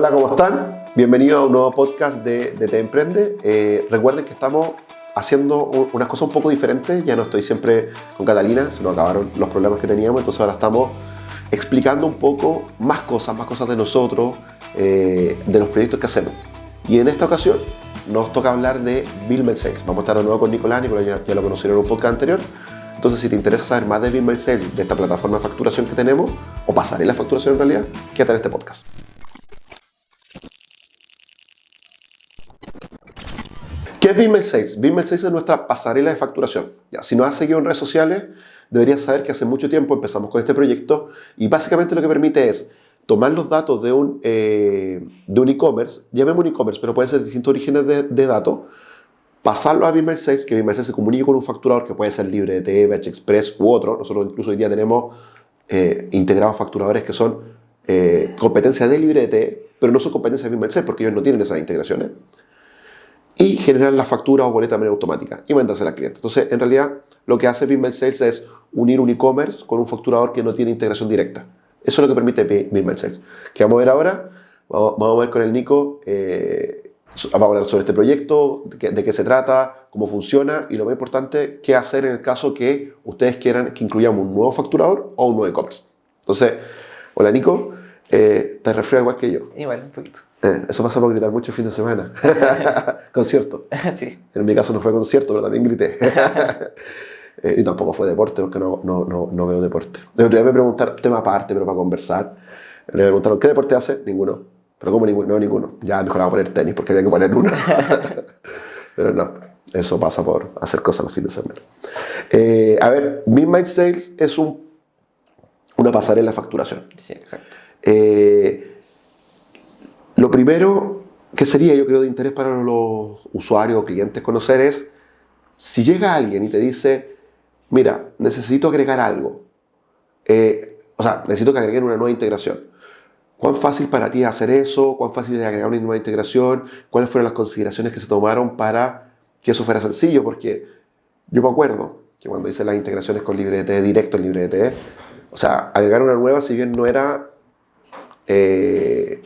Hola, ¿cómo están? Bienvenidos a un nuevo podcast de, de Te Emprende. Eh, recuerden que estamos haciendo unas cosas un poco diferentes. Ya no estoy siempre con Catalina, se nos acabaron los problemas que teníamos, entonces ahora estamos explicando un poco más cosas, más cosas de nosotros, eh, de los proyectos que hacemos. Y en esta ocasión nos toca hablar de Bill Sales. Vamos a estar de nuevo con Nicolás, Nicolás ya, ya lo conocieron en un podcast anterior. Entonces, si te interesa saber más de Bill Sales, de esta plataforma de facturación que tenemos, o pasarela de facturación en realidad, quédate en este podcast. ¿Qué es Vimel 6? Vimel 6 es nuestra pasarela de facturación. Ya, si nos has seguido en redes sociales, deberías saber que hace mucho tiempo empezamos con este proyecto y básicamente lo que permite es tomar los datos de un eh, de e-commerce, llamemos un e-commerce, pero pueden ser distintos orígenes de, de datos, pasarlo a Vimel 6, que Vimel 6 se comunique con un facturador que puede ser libre de BH Express u otro. Nosotros incluso hoy día tenemos eh, integrados facturadores que son eh, competencia de LibreT, pero no son competencia de Vimel 6 porque ellos no tienen esas integraciones y generar la factura o boleta de manera automática y mandársela al cliente. Entonces, en realidad, lo que hace Bimbel Sales es unir un e-commerce con un facturador que no tiene integración directa. Eso es lo que permite Bimbel Sales. ¿Qué vamos a ver ahora? Vamos, a ver con el Nico, eh, vamos a hablar sobre este proyecto, de qué, se trata, cómo funciona y lo más importante, qué hacer en el caso que ustedes quieran que incluyamos un nuevo facturador o un nuevo e-commerce. Entonces, hola Nico, eh, te refresco igual que yo. Igual, un. Eh, eso pasa por gritar mucho el fin de semana. Concierto. sí. En mi caso no fue concierto, pero también grité. Eh, y tampoco fue deporte, porque no, no, no, no veo deporte. El otro día me preguntaron, tema aparte, pero para conversar, me preguntaron, ¿qué deporte hace? Ninguno. ¿Pero cómo ninguno? No, ninguno. Ya mejor a poner tenis, porque había que poner uno. pero no, eso pasa por hacer cosas los fines de semana. Eh, a ver, Midnight Sales es un, una pasarela de facturación. Sí, exacto. Eh, lo primero que sería, yo creo, de interés para los usuarios o clientes conocer es si llega alguien y te dice, mira, necesito agregar algo, eh, o sea, necesito que agreguen una nueva integración. ¿Cuán fácil para ti es hacer eso? ¿Cuán fácil es agregar una nueva integración? ¿Cuáles fueron las consideraciones que se tomaron para que eso fuera sencillo? Porque yo me acuerdo que cuando hice las integraciones con LibreT, directo en LibreT, o sea, agregar una nueva, si bien no era eh,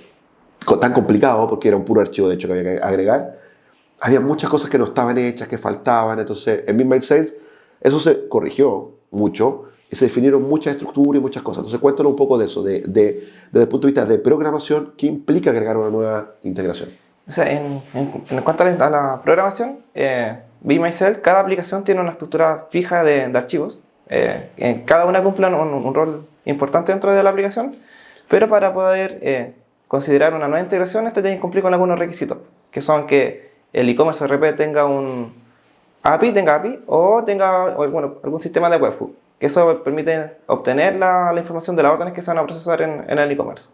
tan complicado, porque era un puro archivo de hecho que había que agregar, había muchas cosas que no estaban hechas, que faltaban. Entonces, en Midnight Sales, eso se corrigió mucho y se definieron muchas estructuras y muchas cosas. Entonces, cuéntanos un poco de eso, de, de- desde el punto de vista de programación, ¿qué implica agregar una nueva integración? O sea, en, en, en cuanto a la, programación, eh, Be Myself, cada aplicación tiene una estructura fija de, de archivos. Eh, en cada una cumple un, un rol importante dentro de la aplicación, pero para poder eh, considerar una nueva integración, este tiene que cumplir con algunos requisitos, que son que el e-commerce RP tenga un API, tenga API, o tenga bueno, algún sistema de webhook, que eso permite obtener la, información de las órdenes que se van a procesar en, el e-commerce.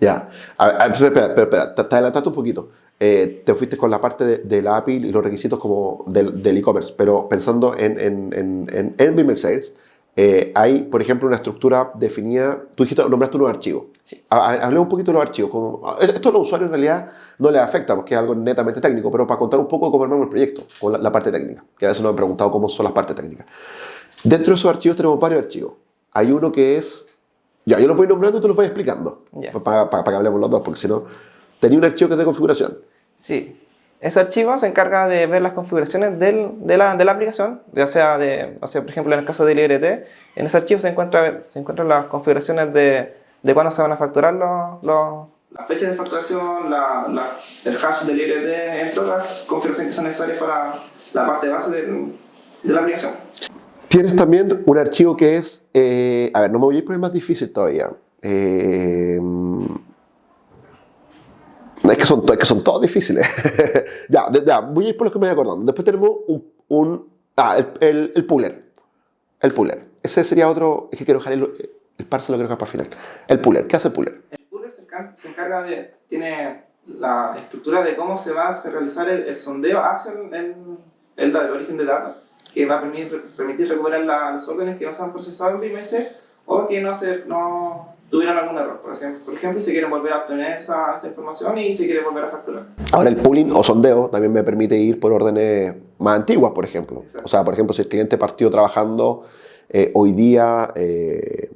Ya. A a espera, espera, espera, te, te adelantaste un poquito. Eh, te fuiste con la parte de, la API y los requisitos como del e-commerce, pero pensando en, en, en, en, Sales, eh, hay, por ejemplo, una estructura definida. Tú dijiste, nombraste unos archivos. Sí. Ha- ha- Hablemos un poquito de los archivos. Como, esto a los usuarios en realidad no les afecta porque es algo netamente técnico, pero para contar un poco cómo armamos el proyecto, con la, la parte técnica, que a veces nos han preguntado cómo son las partes técnicas. Dentro de esos archivos tenemos varios archivos. Hay uno que es. Ya, yo los voy nombrando y tú los vas explicando. Para- para que hablemos los dos, porque si no. Tenía un archivo que es de configuración. Sí. Ese archivo se encarga de ver las configuraciones del- de, la, de la aplicación, ya sea, de, o sea, por ejemplo, en el caso de LibreT, en ese archivo se, encuentra, se encuentran las configuraciones de, de cuándo se van a facturar los, los- las fechas de facturación, la- la- el hash de LibreT, entre otras configuraciones que son necesarias para la parte base del- de la aplicación. Tienes también un archivo que es. eh, a ver, no me voy a ir por el más difícil todavía. Eh, es, que son, es que son todos difíciles. ya, ya, voy a ir por los que me voy acordando. Después tenemos un. un- ah, el, el, el puller. El puller. Ese sería otro. Es que quiero dejar el, el parse lo quiero dejar para el final. El puller. ¿Qué hace el puller? El puller se, encar- se encarga de, tiene la estructura de cómo se va a realizar el, el sondeo hacia el, el, el origen de datos, que va a permitir, permitir recuperar la- las órdenes que no se han procesado en BMS o que no, se, no tuvieron algún error, por ejemplo, por ejemplo, y se quieren volver a obtener esa, esa información y se quiere volver a facturar. Ahora el pooling o sondeo también me permite ir por órdenes más antiguas, por ejemplo. Exacto. O sea, por ejemplo, si el cliente partió trabajando eh, hoy día eh,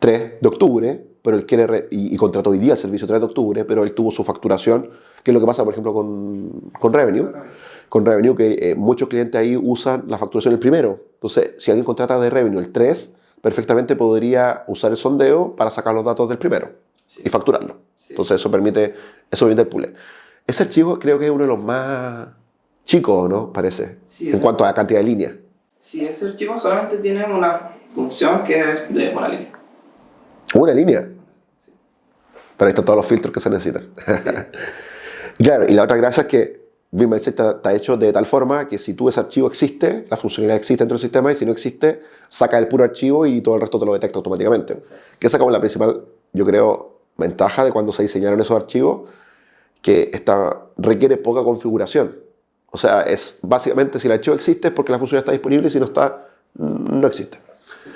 3 de octubre, pero él quiere y, y, contrató hoy día el servicio 3 de octubre, pero él tuvo su facturación, que es lo que pasa, por ejemplo, con, con Revenue. Con Revenue, que eh, muchos clientes ahí usan la facturación el primero. Entonces, si alguien contrata de Revenue el 3, perfectamente podría usar el sondeo para sacar los datos del primero y facturarlo. Entonces, eso permite, eso permite el pooler. Ese archivo creo que es uno de los más chicos, ¿no? Parece, en cuanto a la cantidad de líneas. Sí, ese archivo solamente tiene una función que es de una línea. ¿Una línea? Sí. Pero ahí están todos los filtros que se necesitan. claro, y la otra gracia es que BeamMindset está, está, hecho de tal forma que si tú ese archivo existe, la funcionalidad existe dentro del sistema y si no existe, saca el puro archivo y todo el resto te lo detecta automáticamente. Exacto. Que esa es como la principal, yo creo, ventaja de cuando se diseñaron esos archivos, que esta, requiere poca configuración. O sea, es básicamente si el archivo existe es porque la función está disponible y si no está, no existe. Sí.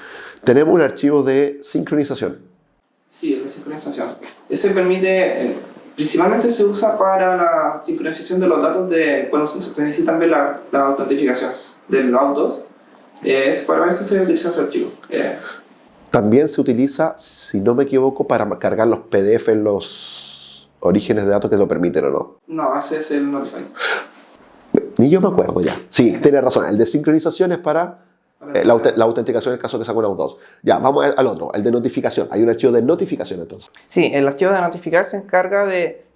Tenemos un archivo de sincronización. Sí, de sincronización. Ese permite, eh, principalmente se usa para la sincronización de los datos de cuando se necesita también la, la autentificación de los autos. Eh, es para eso se utiliza ese archivo. Eh. También se utiliza, si no me equivoco, para cargar los PDF en los orígenes de datos que lo permiten o no. No, ese es el Notify. Ni yo me acuerdo ya. Sí, tiene razón. El de sincronización es para eh, la, la, autenticación en el caso que saca una 2. Ya, vamos al otro, el de notificación. Hay un archivo de notificación entonces. Sí, el archivo de notificar se encarga de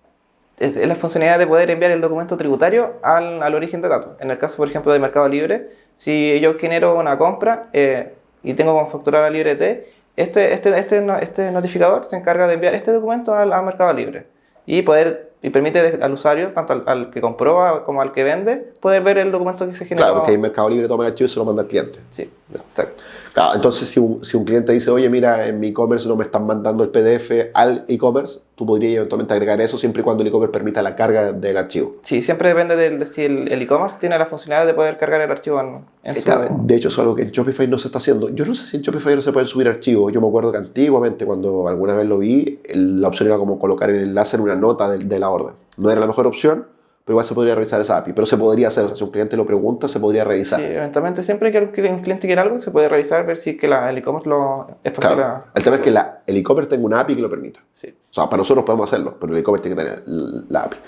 es la funcionalidad de poder enviar el documento tributario al, al, origen de datos. En el caso, por ejemplo, de Mercado Libre, si yo genero una compra eh, y tengo como facturar a LibreT, este, este, este, este notificador se encarga de enviar este documento al, al Mercado Libre y poder y permite al usuario, tanto al, al, que comprueba como al que vende, poder ver el documento que se generó. Claro, porque hay Mercado Libre toma el archivo y se lo manda al cliente. Sí, exacto. Claro, entonces si un, si un cliente dice, oye, mira, en mi e-commerce no me están mandando el PDF al e-commerce, tú podrías eventualmente agregar eso siempre y cuando el e-commerce permita la carga del archivo. Sí, siempre depende de si el e-commerce tiene la funcionalidad de poder cargar el archivo en, en su... Claro, de hecho, es algo que en Shopify no se está haciendo. Yo no sé si en Shopify no se pueden subir archivos. Yo me acuerdo que antiguamente, cuando alguna vez lo vi, la opción era como colocar el enlace en una nota de, de la orden. No era la mejor opción, pero igual se podría revisar esa API. Pero se podría hacer, o sea, si un cliente lo pregunta, se podría revisar. Sí, eventualmente siempre que un cliente quiera algo, se puede revisar, ver si que la, el e-commerce lo es claro. la... El tema es que la, el e-commerce tenga una API que lo permita. Sí. O sea, para nosotros podemos hacerlo, pero el e-commerce tiene que tener la API.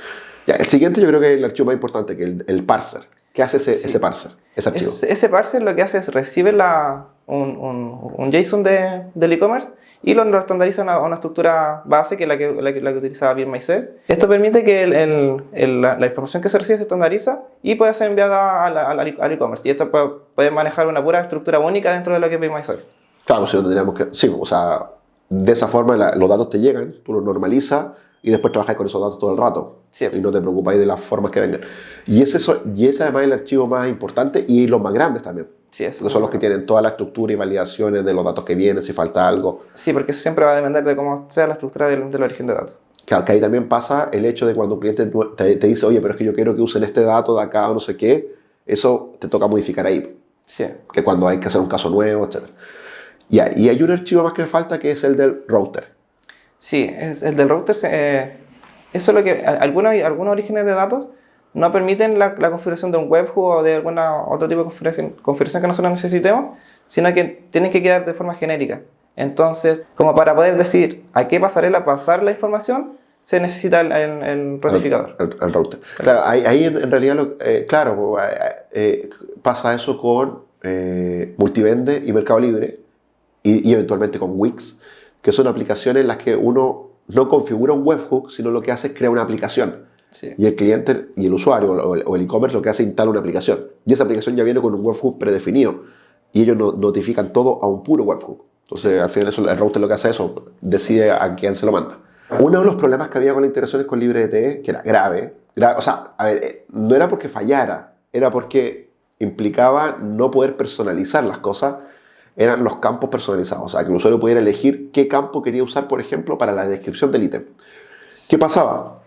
Ya, el siguiente yo creo que es el archivo más importante, que es el, el parser. ¿Qué hace ese, sí. ese parser, ese archivo? Es, ese parser lo que hace es recibe la, un, un, un JSON de, del e-commerce y lo, lo estandariza a una, estructura base que es la que, la que, la que utilizaba BeamMySell. Esto permite que el, el, el, la, la, información que se recibe se estandariza y puede ser enviada al e-commerce. Y esto puede, puede, manejar una pura estructura única dentro de lo que es BeamMySell. Claro, si no tendríamos que... Sí, o sea, de esa forma la, los datos te llegan, tú los normalizas y después trabajas con esos datos todo el rato. Sí. Y no te preocupáis de las formas que vengan. Y ese, y ese además es el archivo más importante y los más grandes también. Sí, es porque son los que tienen toda la estructura y validaciones de los datos que vienen, si falta algo. Sí, porque eso siempre va a depender de cómo sea la estructura del, del origen de datos. Claro, que ahí también pasa el hecho de cuando un cliente te, te, dice, oye, pero es que yo quiero que usen este dato de acá o no sé qué, eso te toca modificar ahí. Sí. Que cuando hay que hacer un caso nuevo, etc. Ya, y hay un archivo más que me falta que es el del router. Sí, es el del router. Eh, eso es lo que. Algunos, algunos orígenes de datos no permiten la, la, configuración de un webhook o de alguna otro tipo de configuración, configuración que nosotros necesitemos, sino que tienen que quedar de forma genérica. Entonces, como para poder decir a qué pasarela pasar la información, se necesita el, el, el notificador. El, el, router. Claro, ahí, ahí en, en, realidad, lo, eh, claro, eh, pasa eso con eh, Multivende y Mercado Libre y, y eventualmente con Wix, que son aplicaciones en las que uno no configura un webhook, sino lo que hace es crear una aplicación. Sí. Y el cliente y el usuario o el e-commerce lo que hace es instalar una aplicación. Y esa aplicación ya viene con un webhook predefinido. Y ellos no, notifican todo a un puro webhook. Entonces, al final, el router lo que hace es eso, decide a quién se lo manda. Uno de los problemas que había con las integraciones con LibreDT, que era grave, grave o sea, a ver, eh, no era porque fallara, era porque implicaba no poder personalizar las cosas, eran los campos personalizados. O sea, que el usuario pudiera elegir qué campo quería usar, por ejemplo, para la descripción del ítem. ¿Qué pasaba?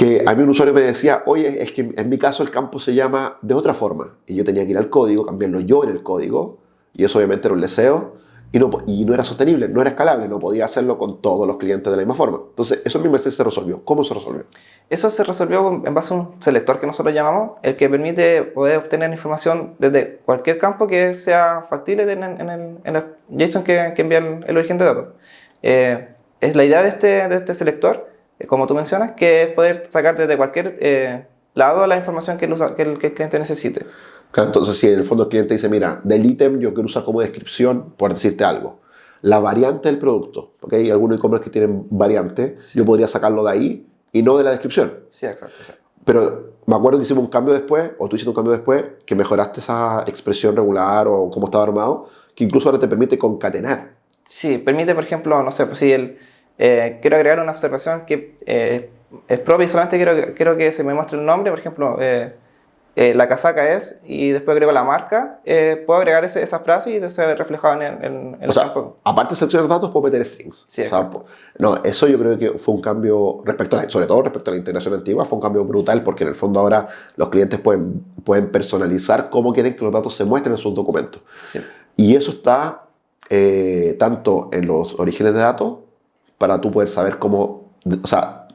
Que a mí un usuario me decía, oye, es que en mi caso el campo se llama de otra forma. Y yo tenía que ir al código, cambiarlo yo en el código, y eso obviamente era un deseo, y no, y no era sostenible, no era escalable, no podía hacerlo con todos los clientes de la misma forma. Entonces, eso mismo se resolvió. ¿Cómo se resolvió? Eso se resolvió en base a un selector que nosotros llamamos, el que permite poder obtener información desde cualquier campo que sea factible en el, en el, en el JSON que, que envía el, el origen de datos. Eh, es la idea de este, de este selector, como tú mencionas, que es poder sacar desde cualquier eh, lado la información que el, que, el, que el, cliente necesite. Claro, entonces, si en el fondo el cliente dice, mira, del ítem yo quiero usar como descripción, por decirte algo, la variante del producto, porque hay algunos e-commerce que tienen variante, sí. yo podría sacarlo de ahí y no de la descripción. Sí, exacto. exacto. Pero me acuerdo que hicimos un cambio después, o tú hiciste un cambio después, que mejoraste esa expresión regular o cómo estaba armado, que incluso ahora te permite concatenar. Sí, permite, por ejemplo, no sé, pues si el, eh, quiero agregar una observación que eh, es propia y solamente quiero, quiero que se me muestre el nombre, por ejemplo, eh, eh, la casaca es, y después agrego la marca, eh, puedo agregar ese, esa frase y se ve reflejado en, en, en o sea, aparte de seleccionar datos, puedo meter strings. Sí, o sea, no, eso yo creo que fue un cambio, respecto a la, sobre todo respecto a la integración antigua, fue un cambio brutal porque en el fondo ahora los clientes pueden, pueden personalizar cómo quieren que los datos se muestren en sus documentos. Sí. Y eso está eh, tanto en los orígenes de datos, para tú poder saber cómo, o sea,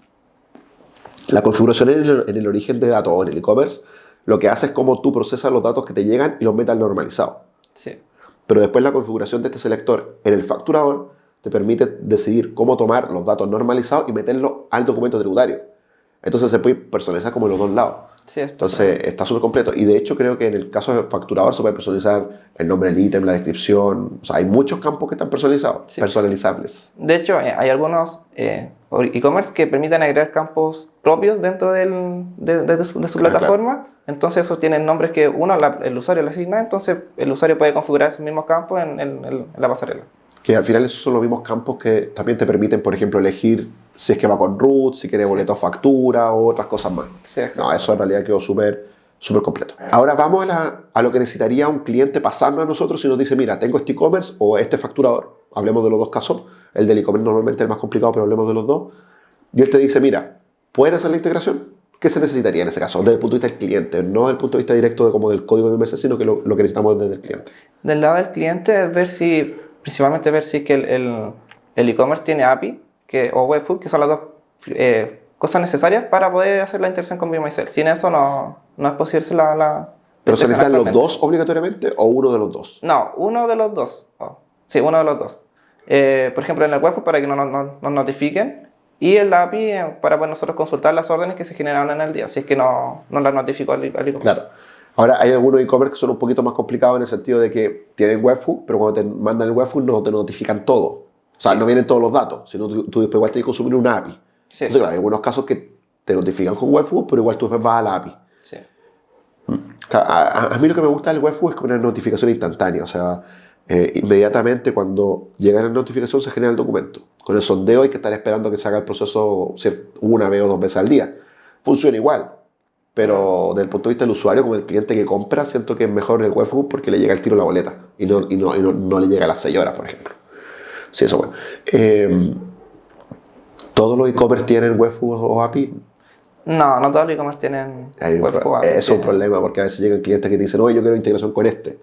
la configuración en el, en el origen de datos o en el e-commerce lo que hace es cómo tú procesas los datos que te llegan y los metes al normalizado. Sí. Pero después la configuración de este selector en el facturador te permite decidir cómo tomar los datos normalizados y meterlos al documento tributario. Entonces se puede personalizar como en los dos lados. Sí, Entonces está súper completo. Y de hecho creo que en el caso del facturador se puede personalizar el nombre del ítem, la descripción. O sea, hay muchos campos que están personalizados, Sí. personalizables. De hecho, eh, hay algunos eh, e-commerce que permiten agregar campos propios dentro del, de, de, de su, de su Ah, plataforma. Entonces, esos tienen nombres que uno, la- el usuario le asigna. Entonces, el usuario puede configurar esos mismos campos en, en- en la pasarela. Que al final esos son los mismos campos que también te permiten, por ejemplo, elegir si es que va con root, si quiere boleto factura o otras cosas más. Sí. No, eso en realidad quedó súper súper completo. Ahora vamos a, la- a lo que necesitaría un cliente pasarnos a nosotros si nos dice, mira, tengo este e-commerce o este facturador. Hablemos de los dos casos. El del e-commerce normalmente es el más complicado, pero hablemos de los dos. Y él te dice, mira, ¿pueden hacer la integración? ¿Qué se necesitaría en ese caso? Desde el punto de vista del cliente, no desde el punto de vista directo de como del código de inversión, sino que lo, lo que necesitamos desde el cliente. Del lado del cliente, es ver si, principalmente ver si es que el- el el e-commerce tiene API que, o webhook, que son las dos eh, cosas necesarias para poder hacer la integración con BeMySell. Sin eso no, no es posible la... la ¿Pero se necesitan los dos obligatoriamente o uno de los dos? No, uno de los dos. Oh, sí, uno de los dos. Eh, por ejemplo, en el webhook para que nos, nos- nos notifiquen y el API eh, para pues, nosotros consultar las órdenes que se generaron en el día, si es que no, no las notificó al, al e-commerce. Claro. Ahora, hay algunos e-commerce que son un poquito más complicados en el sentido de que tienen webhook, pero cuando te mandan el webhook no te notifican todo. O sea, no vienen todos los datos, sino tú, tú después igual tienes que consumir una API. Sí, Entonces, claro, hay algunos casos que te notifican con webhook, pero igual tú después vas a la API. sí. Claro, A, a- a mí lo que me gusta del webhook es que una notificación instantánea, o sea, eh, inmediatamente cuando llega la notificación se genera el documento. Con el sondeo hay que estar esperando que se haga el proceso una vez o dos veces al día. Funciona igual, pero desde el punto de vista del usuario, como el cliente que compra, siento que es mejor el webhook porque le llega el tiro la boleta y no, y no, y no, no le llega a las 6 horas, por ejemplo. Sí, eso bueno. Eh, ¿Todos los e-commerce tienen webhook o API? No, no todos los e-commerce tienen webhook eso es sí. un problema porque a veces llegan clientes que te dicen, oye, yo quiero integración con este.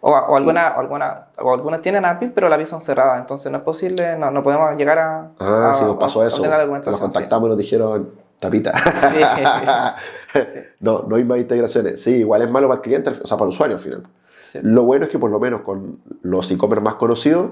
O, o, alguna, o, alguna, o algunas tienen API, pero las API son cerradas, entonces no es posible, no, no podemos llegar a. Ah, a- sí nos pasó a eso. la Nos contactamos y nos dijeron, tapita. Sí. no, no hay más integraciones. Sí, igual es malo para el cliente, o sea, para el usuario al final. Sí. Lo bueno es que por lo menos con los e-commerce más conocidos,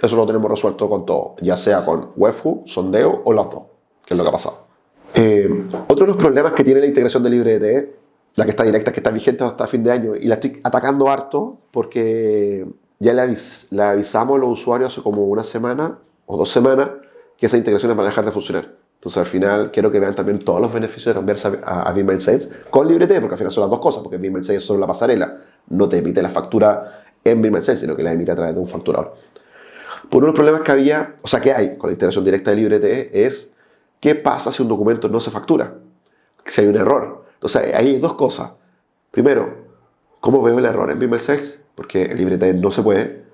eso lo tenemos resuelto con todo, ya sea con webhook, sondeo o las dos, que es lo que ha pasado. Eh, otro de los problemas que tiene la integración de LibreDT, la que está directa, que está vigente hasta fin de año, y la estoy atacando harto porque ya le, avis- le avisamos a los usuarios hace como una semana o dos semanas que esas integraciones van a dejar de funcionar. Entonces al final quiero que vean también todos los beneficios de cambiarse a, a, a Sales con LibreT, porque al final son las dos cosas, porque Vimeo Sales es solo la pasarela, no te emite la factura en Vimeo Sales, sino que la emite a través de un facturador. Por uno de los problemas que había, o sea, que hay con la integración directa de LibreT es qué pasa si un documento no se factura, si hay un error. Entonces, hay dos cosas. Primero, ¿cómo veo el error en Vimeo Sales? Porque en LibreT no se puede.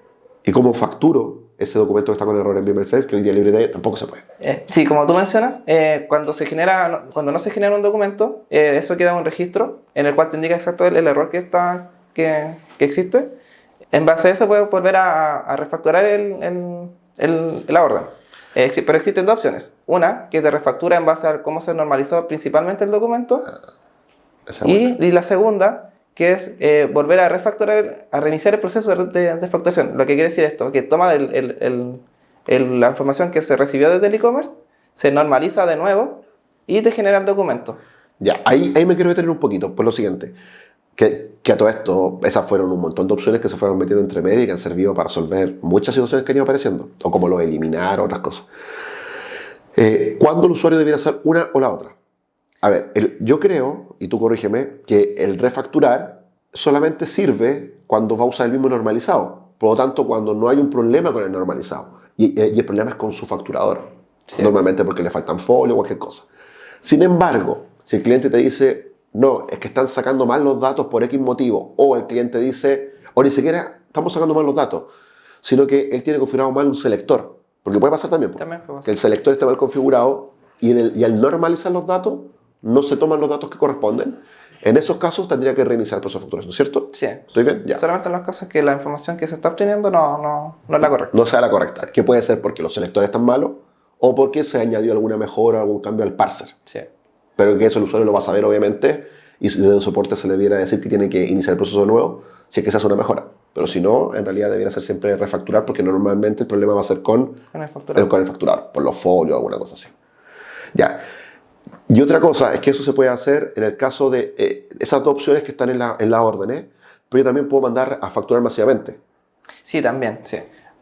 Y cómo facturo ese documento que está con error en Vimeo Sales, que hoy día LibreT tampoco se puede. Eh, sí, como tú mencionas, eh, cuando, se genera, cuando no se genera un documento, eh, eso queda en un registro en el cual te indica exacto el, el error que, está, que, que existe. En base a eso puedes volver a, a refacturar el, el, la orden. Eh, pero existen dos opciones. Una, que te refactura en base a cómo se normalizó principalmente el documento. Buena. Y, y la segunda, que es eh, volver a refactorar, a reiniciar el proceso de, facturación. Lo que quiere decir esto, que toma el, el, el, la información que se recibió desde el e-commerce se normaliza de nuevo y te genera el documento. Ya, ahí, ahí me quiero detener un poquito, por lo siguiente. Que, que a todo esto, esas fueron un montón de opciones que se fueron metiendo entre medio y que han servido para resolver muchas situaciones que han ido apareciendo, o como lo eliminar, otras cosas. Eh, ¿Cuándo el usuario debiera hacer una o la otra? A ver, el- yo creo, y tú corrígeme, que el refacturar solamente sirve cuando va a usar el mismo normalizado. Por lo tanto, cuando no hay un problema con el normalizado. Y, y el problema es con su facturador. Sí. Normalmente porque le faltan folio o cualquier cosa. Sin embargo, si el cliente te dice, no, es que están sacando mal los datos por X motivo, o el cliente dice, o ni siquiera estamos sacando mal los datos, sino que él tiene configurado mal un selector. Porque puede pasar también, También puede pasar. que el selector esté mal configurado y, en el- y al normalizar los datos, no se toman los datos que corresponden. En esos casos tendría que reiniciar el proceso de facturación, ¿cierto? Sí. ¿Estoy bien? Ya. Solamente en los casos que la información que se está obteniendo no, no, no es la correcta. No sea la correcta. Que puede ser porque los selectores están malos o porque se añadió alguna mejora, algún cambio al parser. Sí. pero que eso el usuario lo va a saber obviamente y si desde el soporte se le debiera decir que tiene que iniciar el proceso nuevo si es que se hace una mejora. Pero si no, en realidad debiera ser siempre refacturar porque normalmente el problema va a ser con Con el facturado. el, con el facturador, por los folios o alguna cosa así. Ya. Y otra cosa es que eso se puede hacer en el caso de eh, esas dos opciones que están en la, en la orden, pero yo también puedo mandar a facturar masivamente. Sí, también, sí.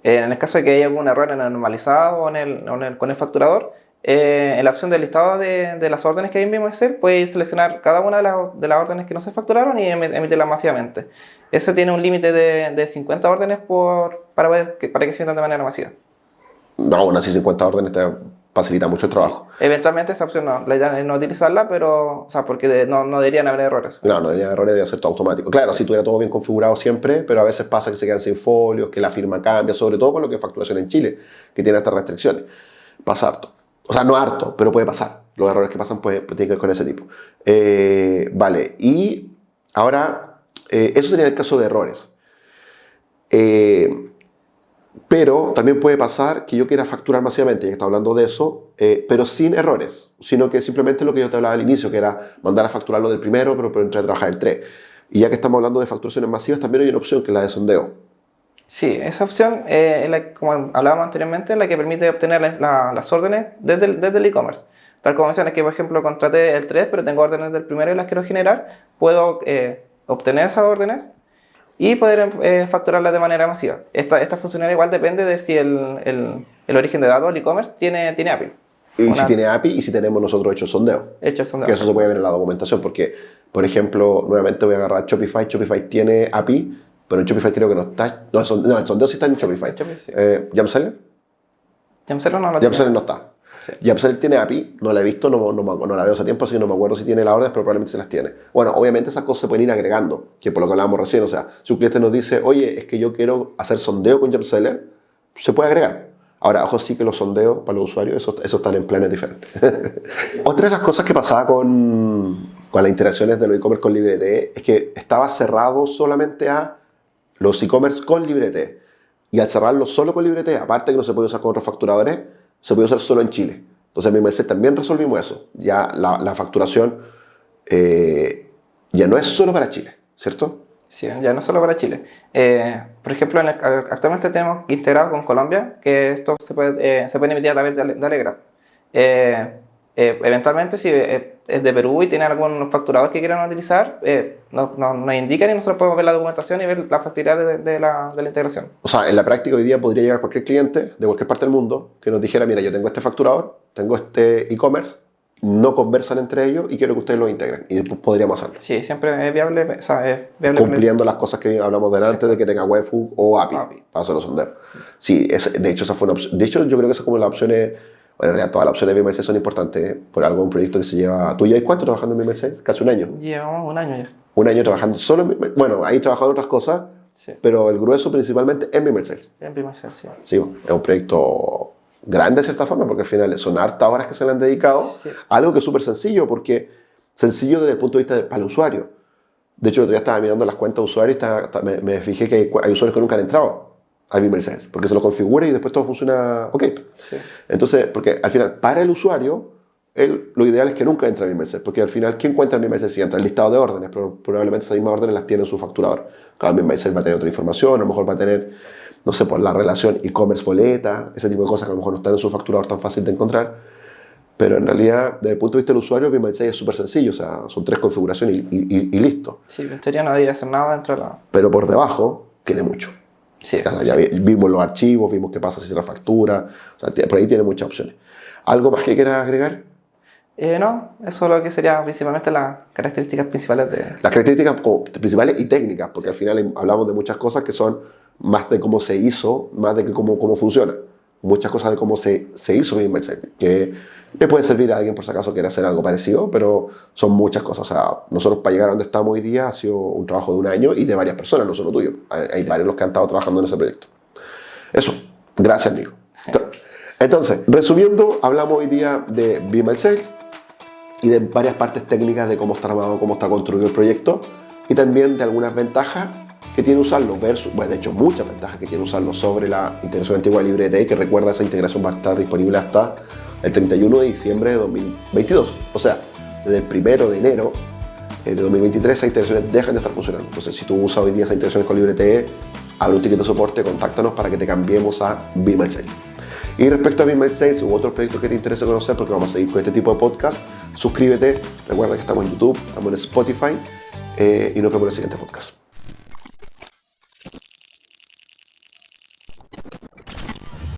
Eh, en el caso de que haya algún error en el normalizado o, en el, en el- con el facturador, eh, en la opción del listado de, de las órdenes que hay en Excel, puedes seleccionar cada una de, las- de las órdenes que no se facturaron y emi- emitirlas masivamente. Ese tiene un límite de, de 50 órdenes por, para, que, para que se emitan de manera masiva. No, aún así 50 órdenes te facilita mucho el trabajo. Eventualmente esa opción no, la idea es no utilizarla, pero, o sea, porque de- no, no deberían haber errores. Claro, no debería errores, debe ser todo automático. Claro, si tuviera todo bien configurado siempre, pero a veces pasa que se quedan sin folios, que la firma cambia, sobre todo con lo que es facturación en Chile, que tiene estas restricciones. Pasa harto. O sea, no harto, pero puede pasar. Los errores que pasan pues, tienen que ver con ese tipo. Eh, vale, y ahora, eh, eso sería el caso de errores. Eh, pero también puede pasar que yo quiera facturar masivamente, ya que está hablando de eso, eh, pero sin errores, sino que simplemente lo que yo te hablaba al inicio, que era mandar a facturar lo del primero, pero, pero entrar a trabajar el 3. Y ya que estamos hablando de facturaciones masivas, también hay una opción que es la de sondeo. Sí, esa opción, eh, es la- como hablábamos anteriormente, es la que permite obtener la- la- las órdenes desde el e-commerce. Tal como mencionas que, por ejemplo, contraté el 3, pero tengo órdenes del primero y las quiero generar, puedo eh, obtener esas órdenes y poder eh, facturarlas de manera masiva. Esta, esta funcionalidad igual depende de si el, el- el origen de datos, el e-commerce, tiene, tiene API. Y si tiene API y si tenemos nosotros hecho sondeo. Hecho son de Que eso se puede ver en la documentación, porque, por ejemplo, nuevamente voy a agarrar Shopify. Shopify tiene API, pero en Shopify creo que no está. No, el son- no, el sondeo sí está en Shopify. Shopify, sí. Eh, ¿Jamseller? Jamseller no. Jamseller no está. Sí. Jamseller tiene API, no la he visto, no, no, no la veo hace tiempo, así que no me acuerdo si tiene las órdenes, pero probablemente se las tiene. Bueno, obviamente esas cosas se pueden ir agregando, que por lo que hablábamos recién, o sea, si un cliente nos dice, oye, es que yo quiero hacer sondeo con Jamseller, se puede agregar. Ahora, ojo, sí que los sondeos para los usuarios, esos, esos están en planes diferentes. Otra de las cosas que pasaba con, con las interacciones de los e-commerce con LibreT es que estaba cerrado solamente a los e-commerce con LibreT. Y al cerrarlo solo con LibreT, aparte que no se puede usar con otros facturadores, se puede usar solo en Chile. Entonces, en MMC también resolvimos eso. Ya la, la facturación eh, ya no es solo para Chile, ¿cierto? Sí, ya no solo para Chile. Eh, por ejemplo, en el- actualmente tenemos integrado con Colombia que esto se puede, eh, se puede emitir a través de, Ale- de Alegra. Eh, eh, eventualmente, si eh, es de Perú y tiene algún facturador que quieran utilizar, eh, nos, nos- nos indican y nosotros podemos ver la documentación y ver la factibilidad de, de la, de la integración. O sea, en la práctica hoy día podría llegar cualquier cliente de cualquier parte del mundo que nos dijera, mira, yo tengo este facturador, tengo este e-commerce, no conversan entre ellos y quiero que ustedes lo integren. Y p- podríamos hacerlo. Sí, siempre es viable. O sea, es viable Cumpliendo las cosas que hablamos delante de que tenga webhook o API, API. para hacer los sondeos. Sí, es- de hecho esa fue una opción. De hecho, yo creo que esa es como las opciones, bueno, en realidad todas las opciones de BMC son importantes. ¿eh? Por algo, un proyecto que se lleva... ¿Tú llevas cuánto trabajando en BMC? Casi un año. Llevamos un año ya. Un año trabajando solo en BMC. Bueno, ahí trabajado en otras cosas, Sí, pero el grueso principalmente en BMC. en ser, sí. Sí, es un proyecto grande de cierta forma, porque al final son hartas horas que se le han dedicado Sí. algo que es súper sencillo, porque sencillo desde el punto de vista del, para el usuario. De hecho, el otro día estaba mirando las cuentas de usuarios y estaba- me, me fijé que hay, hay usuarios que nunca han entrado a Bimmel Sense, porque se lo configura y después todo funciona ok. Sí. Entonces, porque al final, para el usuario, él, lo ideal es que nunca entre a Bimmel Sense, porque al final, ¿quién encuentra en Bimmel Sense? Si entra el listado de órdenes, pero probablemente esas mismas órdenes las tiene en su facturador. Cada Bimmel Sense va a tener otra información, a lo mejor va a tener no sé, por la relación e-commerce boleta, ese tipo de cosas que a lo mejor no están en su facturador tan fácil de encontrar. Pero en realidad, desde el punto de vista del usuario, BIM 6 es súper sencillo, o sea, son tres configuraciones y, y- y- y listo. Sí, en teoría no debería hacer nada dentro de la... Pero por debajo tiene mucho. Sí, O sea, ya vi- vimos los archivos, vimos qué pasa si se la factura, o sea, por ahí tiene muchas opciones. ¿Algo más que quieras agregar? Eh, no, eso es lo que sería principalmente las características principales de... Las características principales y técnicas, porque al final hablamos de muchas cosas que son más de cómo se hizo, más de que cómo, cómo funciona. Muchas cosas de cómo se, se hizo BIM que le puede servir a alguien por si acaso quiere hacer algo parecido, pero son muchas cosas. O sea, nosotros para llegar a donde estamos hoy día ha sido un trabajo de un año y de varias personas, no solo tuyo. Hay, hay varios los que han estado trabajando en ese proyecto. Eso. Gracias, Nico. Entonces, resumiendo, hablamos hoy día de BIM Excel, y de varias partes técnicas de cómo está armado, cómo está construido el proyecto y también de algunas ventajas que tiene usarlo versus, bueno, de hecho muchas ventajas que tiene usarlo sobre la integración antigua de LibreTE que recuerda esa integración va a estar disponible hasta el 31 de diciembre de 2022. O sea, desde el 1 de enero eh, de 2023 esas integraciones dejan de estar funcionando. Entonces, si tú usas hoy día esas integraciones con LibreTE, abre un ticket de soporte, contáctanos para que te cambiemos a BIM 6. Y respecto a BIM States u otros proyectos que te interese conocer, porque vamos a seguir con este tipo de podcast, suscríbete. Recuerda que estamos en YouTube, estamos en Spotify eh, y nos vemos en el siguiente podcast.